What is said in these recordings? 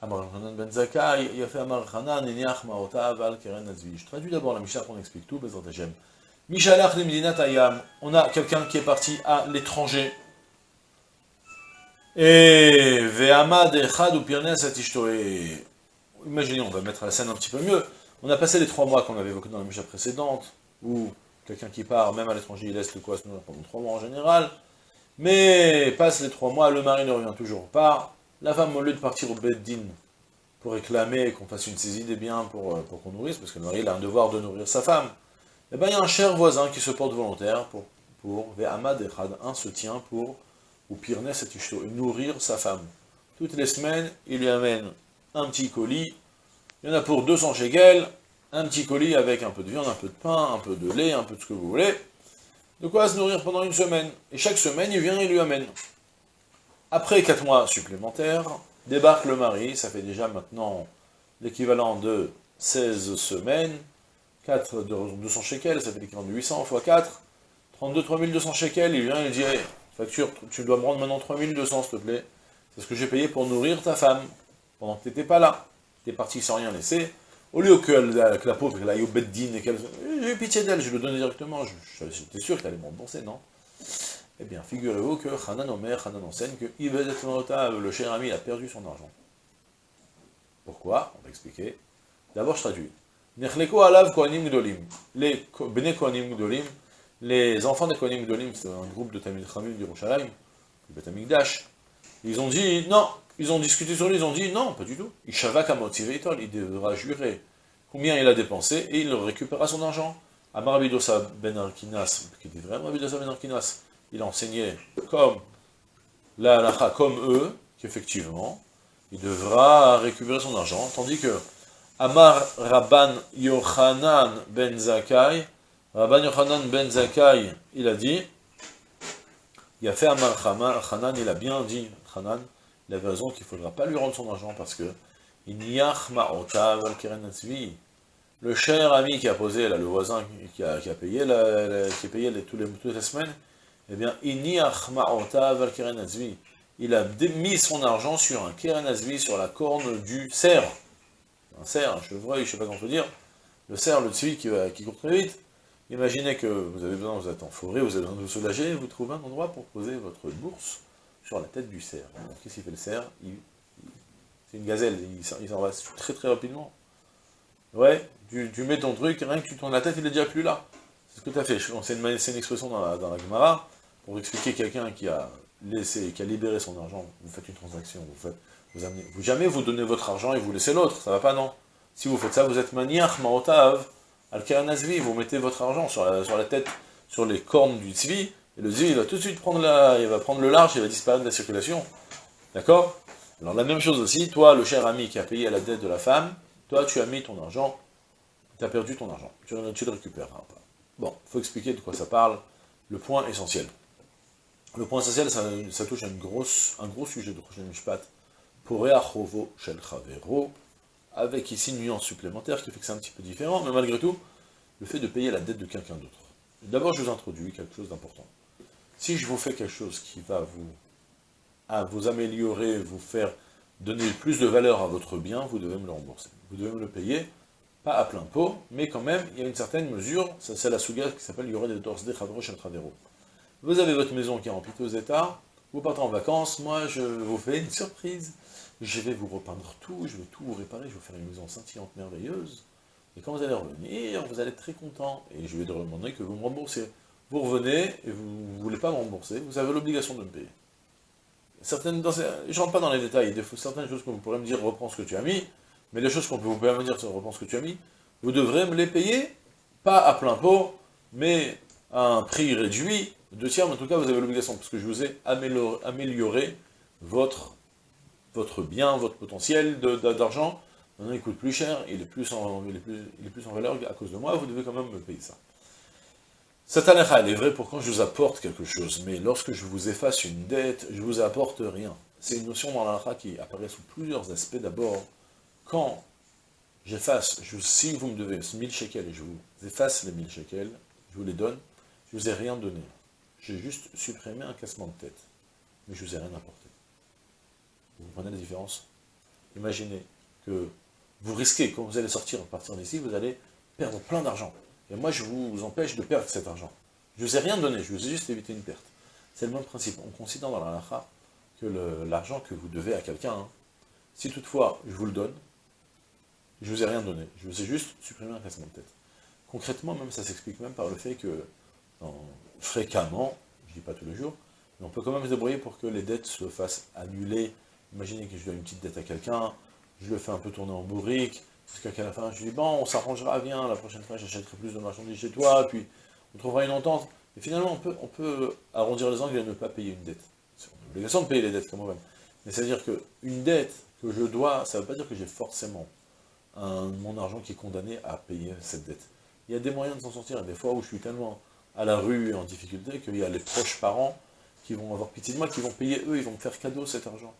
Ben Je traduis d'abord la Mishnah, qu'on explique tout, Mishalach Ayam. On a quelqu'un qui est parti à l'étranger. Et Ve'amad Echad ou Pirnes Imaginez, on va mettre la scène un petit peu mieux. On a passé les trois mois qu'on avait évoqués dans la Mishnah précédente, où quelqu'un qui part, même à l'étranger, il laisse le quoi pendant trois mois en général. Mais passe les trois mois, le mari ne revient toujours pas la femme, au lieu de partir au Beddin pour réclamer qu'on fasse une saisie des biens pour, euh, qu'on nourrisse, parce que le mari a un devoir de nourrir sa femme, eh bien il y a un cher voisin qui se porte volontaire pour, pour Ve'amad Echad, un se tient pour, ou Pirnes et nourrir sa femme. Toutes les semaines, il lui amène un petit colis, il y en a pour 200 shekels, un petit colis avec un peu de viande, un peu de pain, un peu de lait, un peu de ce que vous voulez, de quoi se nourrir pendant une semaine. Et chaque semaine, il vient et lui amène. Après 4 mois supplémentaires, débarque le mari, ça fait déjà maintenant l'équivalent de 16 semaines, 4 de 200 shekels, ça fait l'équivalent de 800 x 4, 32, 3200 shekels, il vient et il dit, facture, tu dois me rendre maintenant 3200 s'il te plaît, c'est ce que j'ai payé pour nourrir ta femme, pendant que tu n'étais pas là, tu es parti sans rien laisser, au lieu que la, la pauvre, qu'elle aille au beddin et qu'elle... J'ai eu pitié d'elle, je le donnais directement, j'étais sûr qu'elle allait me rembourser, non? Eh bien, figurez-vous que Hanan Omer, Hanan enseigne que le cher ami, a perdu son argent. Pourquoi? On va expliquer. D'abord, je traduis. Alav kohanim gdolim. Les bene kohanim gdolim, les enfants des kohanim gdolim, c'est un groupe de Tamil Chamil d'Yerushalayim, du Bet Amikdash, ils ont dit, non, ils ont discuté sur lui, ils ont dit, non, pas du tout. Kamotiveitol, il devra jurer combien il a dépensé, et il récupérera son argent. Amar Bidosa ben Arkinas, qui dit vraiment Bidosa ben Arkinas, il enseignait comme la halakha, comme eux, qu'effectivement, il devra récupérer son argent, tandis que Amar Rabban Yochanan ben Zakai, Rabban Yochanan ben Zakai, il a dit, il a fait Amar Hanan, il a bien dit, Hanan, il avait raison qu'il ne faudra pas lui rendre son argent parce que le cher ami qui a posé, là, le voisin qui a, qui a payé, qui a payé les, toutes les semaines, eh bien, il a mis son argent sur un keren sur la corne du cerf. Un cerf, un chevreuil, je ne sais pas comment on dire. Le cerf, le tzvi qui, qui court très vite. Imaginez que vous avez besoin, vous êtes en forêt, vous avez besoin de vous soulager, vous trouvez un endroit pour poser votre bourse sur la tête du cerf. Qu'est-ce qu'il fait le cerf? C'est une gazelle, il s'en va très très rapidement. Ouais, tu, mets ton truc, rien que tu tournes la tête, il est déjà plus là. C'est ce que tu as fait. C'est une, une, expression dans la, dans la Gemara pour expliquer quelqu'un qui a laissé, qui a libéré son argent, vous faites une transaction, vous faites, vous amenez, vous jamais vous donnez votre argent et vous laissez l'autre, ça va pas non. Si vous faites ça, vous êtes maniach maotav, al vous mettez votre argent sur la, tête, sur les cornes du tzvi, et le tzvi va tout de suite prendre la, il va prendre le large, il va disparaître de la circulation. D'accord? Alors la même chose aussi, toi, le cher ami qui a payé la dette de la femme, toi tu as mis ton argent, tu as perdu ton argent, tu, tu le récupères. Bon, il faut expliquer de quoi ça parle, le point essentiel. Le point essentiel, ça, touche à un gros sujet de prochain Mishpat, pour Reachovo Shel Chavero, avec ici une nuance supplémentaire qui fait que c'est un petit peu différent, mais malgré tout, le fait de payer la dette de quelqu'un d'autre. D'abord, je vous introduis quelque chose d'important. Si je vous fais quelque chose qui va vous, améliorer, vous faire donner plus de valeur à votre bien, vous devez me le rembourser. Vous devez me le payer, pas à plein pot, mais quand même, il y a une certaine mesure, c'est la souga qui s'appelle Yoré de Tors de Shel Chavero. Vous avez votre maison qui est en piteux état, vous partez en vacances, moi je vous fais une surprise, je vais vous repeindre tout, je vais tout vous réparer, je vais vous faire une maison scintillante, merveilleuse, et quand vous allez revenir, vous allez être très content, et je vais demander que vous me remboursez. Vous revenez, et vous ne voulez pas me rembourser, vous avez l'obligation de me payer. Certaines, dans je ne rentre pas dans les détails, il faut certaines choses que vous pourrez me dire, reprends ce que tu as mis, mais les choses qu'on peut vous me dire, reprends ce que tu as mis, vous devrez me les payer, pas à plein pot, mais à un prix réduit, deux tiers, mais en tout cas, vous avez l'obligation, parce que je vous ai amélioré, votre, votre bien, votre potentiel d'argent, Maintenant, il coûte plus cher, il est plus, en, valeur à cause de moi, vous devez quand même me payer ça. Cette halakha, elle est vraie pour quand je vous apporte quelque chose, mais lorsque je vous efface une dette, je vous apporte rien. C'est une notion dans l'halakha qui apparaît sous plusieurs aspects. D'abord, quand j'efface, si vous me devez 1000 shekels et je vous efface les 1000 shekels, je vous les donne, je ne vous ai rien donné. J'ai juste supprimé un cassement de tête, mais je ne vous ai rien apporté. Vous comprenez la différence? Imaginez que vous risquez, quand vous allez sortir, partir d'ici, vous allez perdre plein d'argent. Et moi, je vous empêche de perdre cet argent. Je ne vous ai rien donné, je vous ai juste évité une perte. C'est le même principe. On considère dans la lacha que l'argent que vous devez à quelqu'un, hein, si toutefois je vous le donne, je ne vous ai rien donné. Je vous ai juste supprimé un cassement de tête. Concrètement, même ça s'explique même par le fait que, fréquemment, je dis pas tous les jours, mais on peut quand même se débrouiller pour que les dettes se fassent annuler. Imaginez que je dois une petite dette à quelqu'un, je le fais un peu tourner en bourrique, parce qu'à la fin, je dis, bon, on s'arrangera, viens, la prochaine fois, j'achèterai plus de marchandises chez toi, puis on trouvera une entente. Et finalement, on peut, on peut arrondir les angles et ne pas payer une dette. C'est une obligation de payer les dettes, comme même. Mais c'est-à-dire qu'une dette que je dois, ça ne veut pas dire que j'ai forcément mon argent qui est condamné à payer cette dette. Il y a des moyens de s'en sortir. Il y a des fois où je suis tellement à la rue en difficulté qu'il y a les proches parents qui vont avoir pitié de moi, qui vont payer eux, ils vont me faire cadeau cet argent.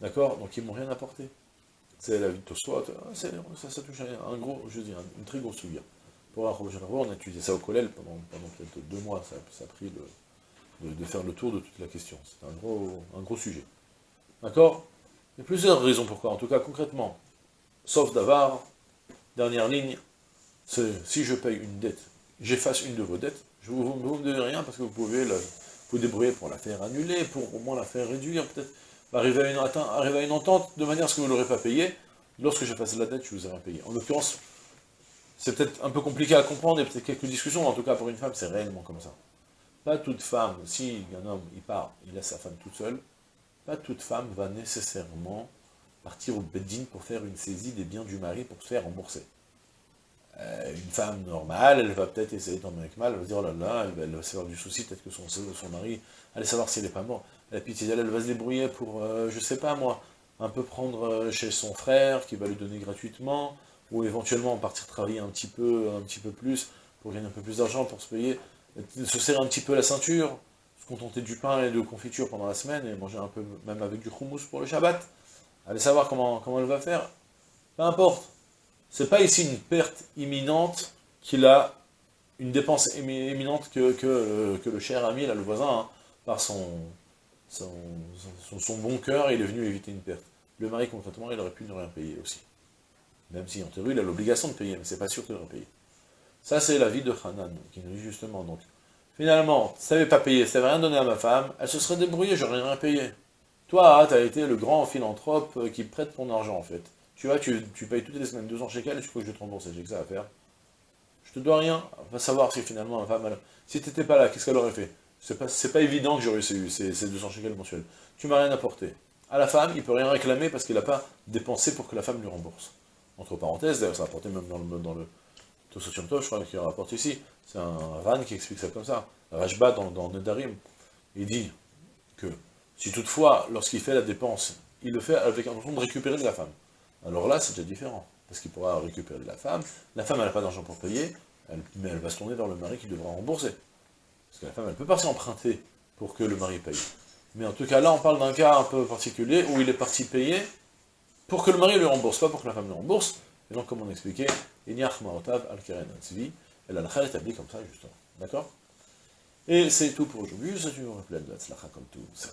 D'accord? Donc ils m'ont rien apporté. C'est la vie de Tosfot, ça, touche à un gros, je dis, une très grosse. Pour un on a étudié ça au collège pendant, pendant peut-être deux mois, ça, a pris de, faire le tour de toute la question. C'est un gros, un gros sujet. D'accord? Il y a plusieurs raisons pourquoi. En tout cas, concrètement, sauf d'avoir, dernière ligne, si je paye une dette, j'efface une de vos dettes, je vous, vous, me rien parce que vous pouvez vous débrouiller pour la faire annuler, pour au moins la faire réduire, peut-être arriver à, une, entente de manière à ce que vous ne l'aurez pas payé. Lorsque passé la dette, je vous ai rien payé. En l'occurrence, c'est peut-être un peu compliqué à comprendre, et peut-être quelques discussions, en tout cas pour une femme, c'est réellement comme ça. Pas toute femme, si un homme, part, il laisse sa femme toute seule, pas toute femme va nécessairement partir au bedding pour faire une saisie des biens du mari pour se faire rembourser. Euh, une femme normale, elle va peut-être essayer d'en avec mal, elle va dire, oh là là, elle va, se faire du souci, peut-être que son, mari, allait savoir s'il n'est pas mort. La pitié elle va se débrouiller pour, euh, je sais pas moi, un peu prendre euh, chez son frère, qui va lui donner gratuitement, ou éventuellement partir travailler un petit peu, un petit peu plus, pour gagner un peu plus d'argent, pour se payer, se serrer un petit peu la ceinture, se contenter du pain et de confiture pendant la semaine, et manger un peu, même avec du houmous pour le Shabbat. Allez savoir comment, comment elle va faire. Peu importe. C'est pas ici une perte imminente qu'il a une dépense imminente euh, que, le cher ami, là, le voisin, hein, par son, son, bon cœur, il est venu éviter une perte. Le mari, concrètement, il aurait pu ne rien payer aussi. Même si, en théorie, il a l'obligation de payer, mais c'est pas sûr qu'il aurait payé. Ça, c'est la vie de Hanan, qui nous dit justement, donc, finalement, ça n'avait pas payé, ça n'avait rien donné à ma femme, elle se serait débrouillée, j'aurais rien payé. Toi, tu as été le grand philanthrope euh, qui prête ton argent, en fait. Tu vois, tu, payes toutes les semaines 200 shekels tu crois que je te rembourse, j'ai que ça à faire. Je te dois rien. On va savoir si finalement ma femme, si tu n'étais pas là, qu'est-ce qu'elle aurait fait? C'est pas, pas évident que j'aurais eu ces, ces 200 shekels mensuels. Tu m'as rien apporté. À la femme, il peut rien réclamer parce qu'il n'a pas dépensé pour que la femme lui rembourse. Entre parenthèses, d'ailleurs, ça a apporté même dans le, dans le je crois qu'il rapporte ici. C'est un Ran qui explique ça comme ça. Rajba dans, dans Nedarim, il dit que si toutefois, lorsqu'il fait la dépense, il le fait avec intention de récupérer de la femme. Alors là, c'est déjà différent, parce qu'il pourra récupérer la femme, la femme, elle n'a pas d'argent pour payer, mais elle va se tourner vers le mari qui devra rembourser. Parce que la femme, elle ne peut pas s'emprunter pour que le mari paye. Mais en tout cas, là, on parle d'un cas un peu particulier, où il est parti payer pour que le mari le rembourse, pas pour que la femme le rembourse. Et donc, comme on expliquait, Inyach Maotav al-Keren al-Tzvi, et la est établie comme ça, justement. D'accord? Et c'est tout pour aujourd'hui, je vous rappelle de la comme tout, ça